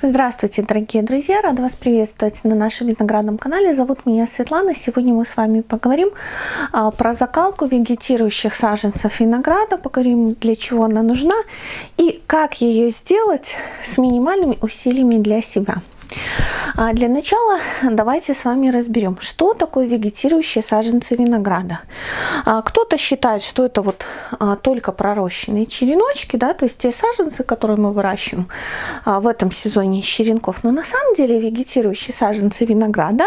Здравствуйте, дорогие друзья! Рада вас приветствовать на нашем виноградном канале. Зовут меня Светлана. Сегодня мы с вами поговорим а, про закалку вегетирующих саженцев винограда, поговорим, для чего она нужна и как ее сделать с минимальными усилиями для себя. А для начала давайте с вами разберем, что такое вегетирующие саженцы винограда. А, кто-то считает, что это вот а, только пророщенные череночки, да, то есть те саженцы, которые мы выращиваем в этом сезоне черенков. Но на самом деле вегетирующие саженцы винограда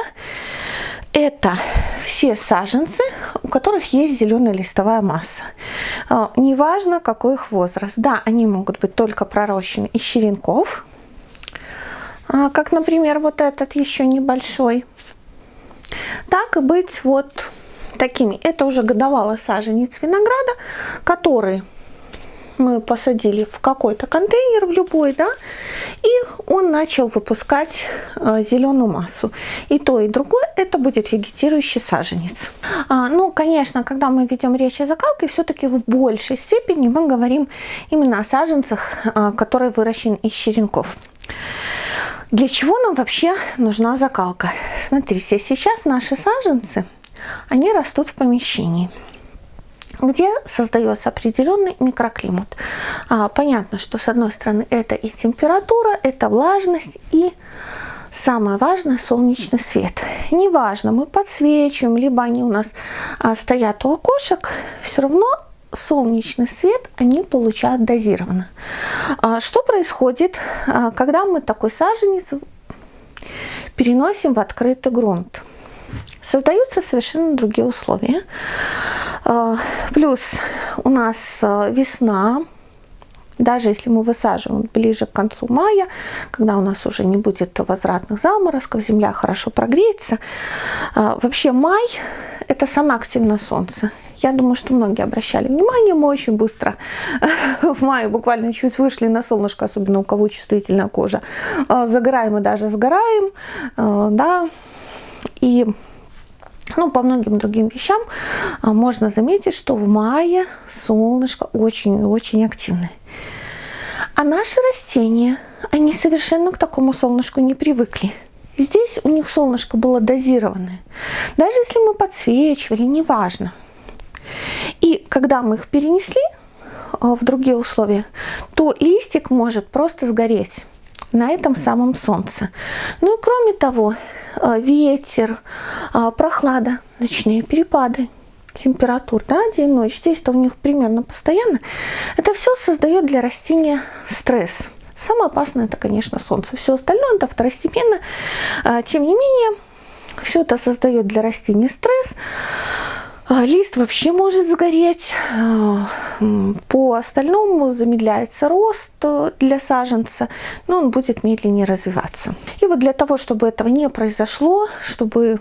это все саженцы, у которых есть зеленая листовая масса. Неважно, какой их возраст. Да, они могут быть только пророщены из черенков, а, как, например, вот этот еще небольшой, так и быть вот такими. Это уже годовалый саженец винограда, который мы посадили в какой-то контейнер, в любой, да, и он начал выпускать э, зеленую массу. И то, и другое это будет вегетирующий саженец. А, ну, конечно, когда мы ведем речь о закалке, все-таки в большей степени мы говорим именно о саженцах, э, которые выращены из черенков. Для чего нам вообще нужна закалка? Смотрите, сейчас наши саженцы, они растут в помещении где создается определенный микроклимат. А, понятно, что с одной стороны это и температура, это влажность и самое важное солнечный свет. Неважно, мы подсвечиваем, либо они у нас а, стоят у окошек, все равно солнечный свет они получают дозированно. А, что происходит, а, когда мы такой саженец переносим в открытый грунт? Создаются совершенно другие условия. А, плюс у нас весна, даже если мы высаживаем ближе к концу мая, когда у нас уже не будет возвратных заморозков, земля хорошо прогреется. Вообще май – это самое активное солнце. Я думаю, что многие обращали внимание, мы очень быстро в мае буквально чуть вышли на солнышко, особенно у кого чувствительная кожа. А, загораем и даже сгораем, а, да, и ну, по многим другим вещам а, можно заметить, что в мае солнышко очень-очень активное. А наши растения, они совершенно к такому солнышку не привыкли. Здесь у них солнышко было дозированное. Даже если мы подсвечивали, неважно. И когда мы их перенесли а, в другие условия, то листик может просто сгореть на этом самом солнце. Ну и кроме того, а, ветер, а, прохлада, ночные перепады температур, да, день-ночь, здесь-то у них примерно постоянно, это все создает для растения стресс. Самое опасное это, конечно, солнце. Все остальное это второстепенно. Тем не менее, все это создает для растения стресс. А, лист вообще может сгореть. А, по остальному замедляется рост э, для саженца, но он будет медленнее развиваться. И вот для того, чтобы этого не произошло, чтобы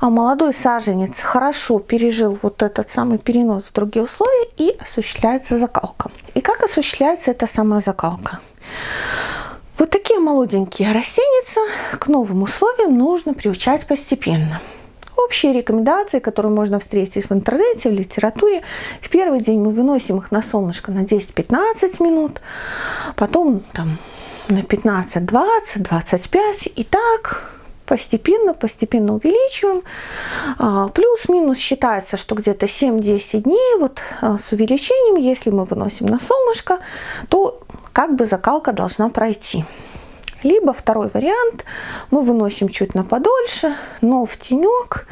а, молодой саженец хорошо пережил вот этот самый перенос в другие условия и осуществляется закалка. И как осуществляется эта самая закалка? Вот такие молоденькие растения к новым условиям нужно приучать постепенно. Общие рекомендации, которые можно встретить в интернете, в литературе. В первый день мы выносим их на солнышко на 10-15 минут, потом там на 15, 20, 25 и так постепенно, постепенно увеличиваем. А, плюс-минус считается, что где-то 7-10 дней вот а, с увеличением, если мы выносим на солнышко, то как бы закалка должна пройти. Либо второй вариант, мы выносим чуть на подольше, но в тенек,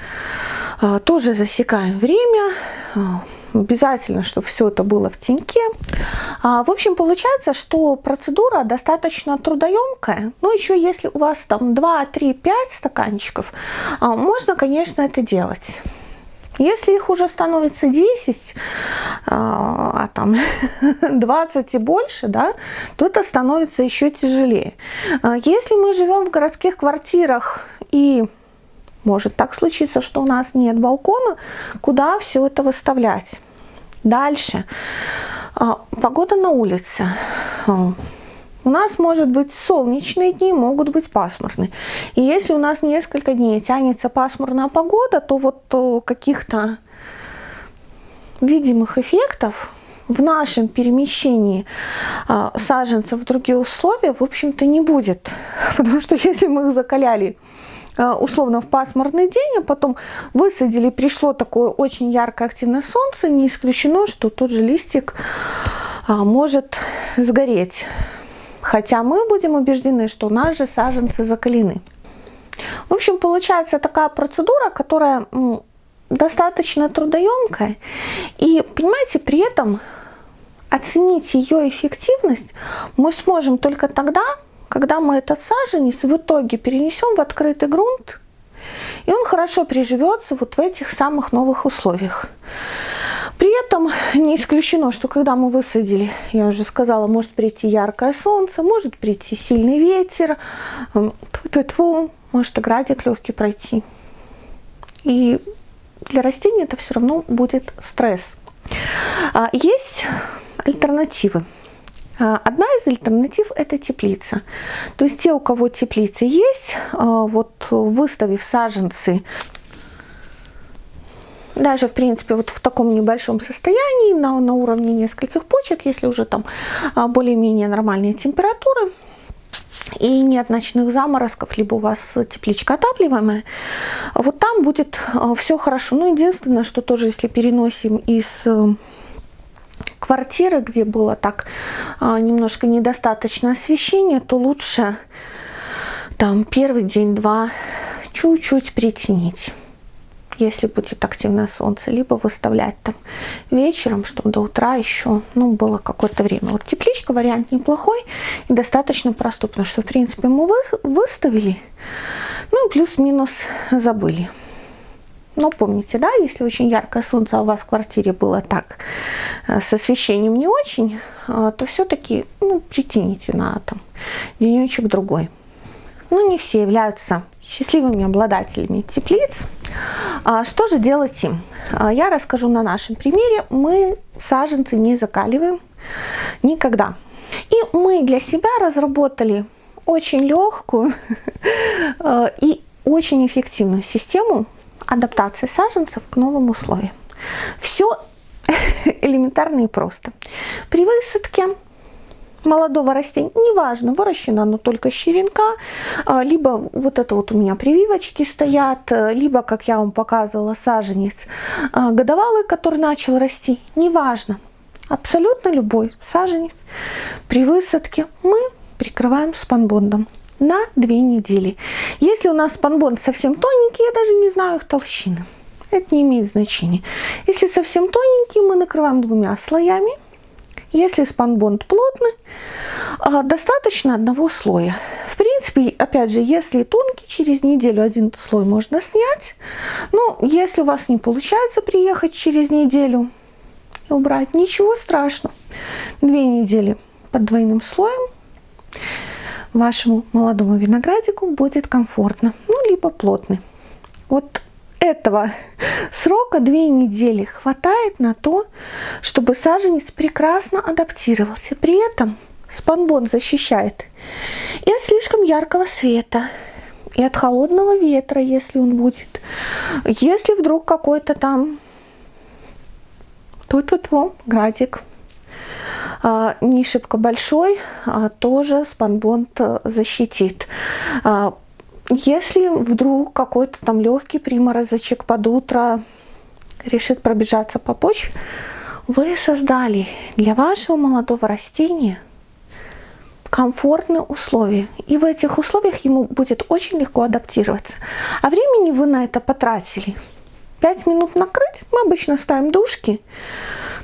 а, тоже засекаем время, а, обязательно, чтобы все это было в теньке. А, в общем, получается, что процедура достаточно трудоемкая. Ну, еще если у вас там 2, 3, 5 стаканчиков, можно, конечно, это делать. Если их уже становится 10, а, а там 20 и больше, да, то это становится еще тяжелее. А если мы живем в городских квартирах и может так случиться, что у нас нет балкона, куда все это выставлять? Дальше. А, погода на улице. У нас может быть солнечные дни, могут быть пасмурные. И если у нас несколько дней тянется пасмурная погода, то вот каких-то видимых эффектов в нашем перемещении а, саженцев в другие условия, в общем-то, не будет. Потому что если мы их закаляли а, условно в пасмурный день, а потом высадили, пришло такое очень яркое активное солнце, не исключено, что тот же листик а, может сгореть. Хотя мы будем убеждены, что наши саженцы закалены. В общем, получается такая процедура, которая достаточно трудоемкая. И, понимаете, при этом оценить ее эффективность мы сможем только тогда, когда мы этот саженец в итоге перенесем в открытый грунт, и он хорошо приживется вот в этих самых новых условиях. При этом не исключено, что когда мы высадили, я уже сказала, может прийти яркое солнце, может прийти сильный ветер, может и градик легкий пройти. И для растения это все равно будет стресс. А, есть альтернативы. А, одна из альтернатив – это теплица. То есть те, у кого теплицы есть, а, вот выставив саженцы, даже, в принципе, вот в таком небольшом состоянии, на, на уровне нескольких почек, если уже там более-менее нормальные температуры, и нет ночных заморозков, либо у вас тепличка отапливаемая, вот там будет все хорошо. Ну, единственное, что тоже, если переносим из квартиры, где было так а, немножко недостаточно освещения, то лучше там первый день-два чуть-чуть притянить если будет активное солнце, либо выставлять там вечером, чтобы до утра еще, ну, было какое-то время. Вот тепличка вариант неплохой и достаточно простой, потому что, в принципе, мы вы, выставили, ну, плюс-минус забыли. Но помните, да, если очень яркое солнце, а у вас в квартире было так, э, с освещением не очень, э, то все-таки ну, притяните на там денечек другой. Но не все являются счастливыми обладателями теплиц. А что же делать им? А, я расскажу на нашем примере. Мы саженцы не закаливаем никогда. И мы для себя разработали очень легкую э, и очень эффективную систему адаптации саженцев к новым условиям. Все элементарно и просто. При высадке молодого растения, неважно, выращено оно только с черенка, а, либо вот это вот у меня прививочки стоят, либо, как я вам показывала, саженец а, годовалый, который начал расти, неважно, абсолютно любой саженец при высадке мы прикрываем спанбондом на две недели. Если у нас спанбонд совсем тоненький, я даже не знаю их толщины. Это не имеет значения. Если совсем тоненький, мы накрываем двумя слоями. Если спанбонд плотный, а, достаточно одного слоя. В принципе, опять же, если тонкий, через неделю один слой можно снять. Но если у вас не получается приехать через неделю и убрать, ничего страшного. Две недели под двойным слоем вашему молодому виноградику будет комфортно, ну, либо плотный. Вот этого срока две недели хватает на то, чтобы саженец прекрасно адаптировался. При этом спанбон защищает и от слишком яркого света, и от холодного ветра, если он будет. Если вдруг какой-то там тут-тут-то градик а, не шибко большой, а, тоже спанбонд защитит. Если вдруг какой-то там легкий приморозочек под утро решит пробежаться по почве, вы создали для вашего молодого растения комфортные условия. И в этих условиях ему будет очень легко адаптироваться. А времени вы на это потратили. 5 минут накрыть, мы обычно ставим дужки,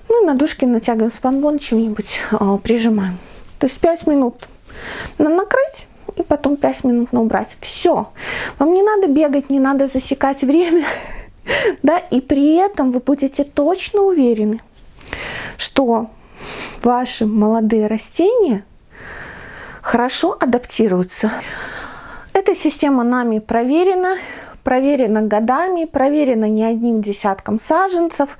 ну и на дужке натягиваем спанбон, чем-нибудь э, прижимаем. То есть 5 минут на накрыть и потом 5 минут на убрать. Все. Вам не надо бегать, не надо засекать время. да, и при этом вы будете точно уверены, что ваши молодые растения хорошо адаптируются. Эта система нами проверена, проверено годами, проверено не одним десятком саженцев.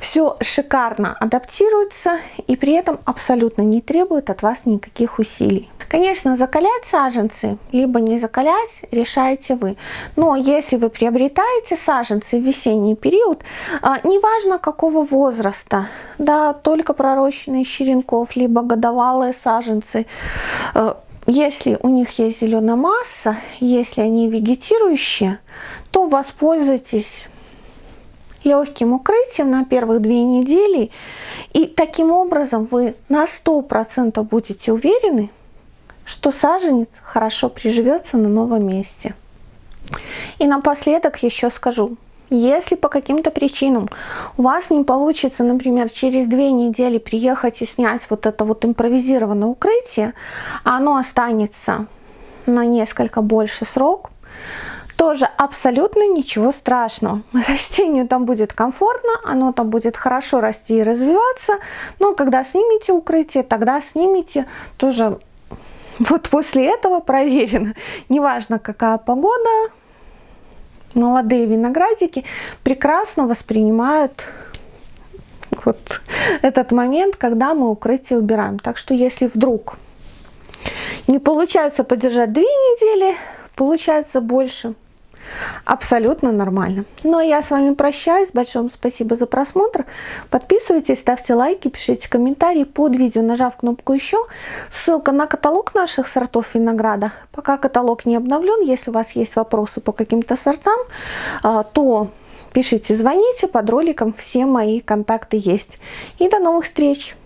Все шикарно адаптируется и при этом абсолютно не требует от вас никаких усилий. Конечно, закалять саженцы, либо не закалять, решаете вы. Но если вы приобретаете саженцы в весенний период, а, неважно какого возраста, да, только пророщенные черенков, либо годовалые саженцы, э, если у них есть зеленая масса, если они вегетирующие, то воспользуйтесь легким укрытием на первых две недели. И таким образом вы на 100% будете уверены, что саженец хорошо приживется на новом месте. И напоследок еще скажу, если по каким-то причинам у вас не получится, например, через две недели приехать и снять вот это вот импровизированное укрытие, а оно останется на несколько больше срок, тоже абсолютно ничего страшного. Растению там будет комфортно, оно там будет хорошо расти и развиваться, но когда снимете укрытие, тогда снимите тоже вот после этого проверено. Неважно, какая погода, молодые виноградики прекрасно воспринимают вот этот момент, когда мы укрытие убираем. Так что если вдруг не получается подержать две недели, получается больше, абсолютно нормально. Ну а я с вами прощаюсь. Большое спасибо за просмотр. Подписывайтесь, ставьте лайки, пишите комментарии под видео, нажав кнопку «Еще». Ссылка на каталог наших сортов винограда. Пока каталог не обновлен, если у вас есть вопросы по каким-то сортам, а, то пишите, звоните. Под роликом все мои контакты есть. И до новых встреч!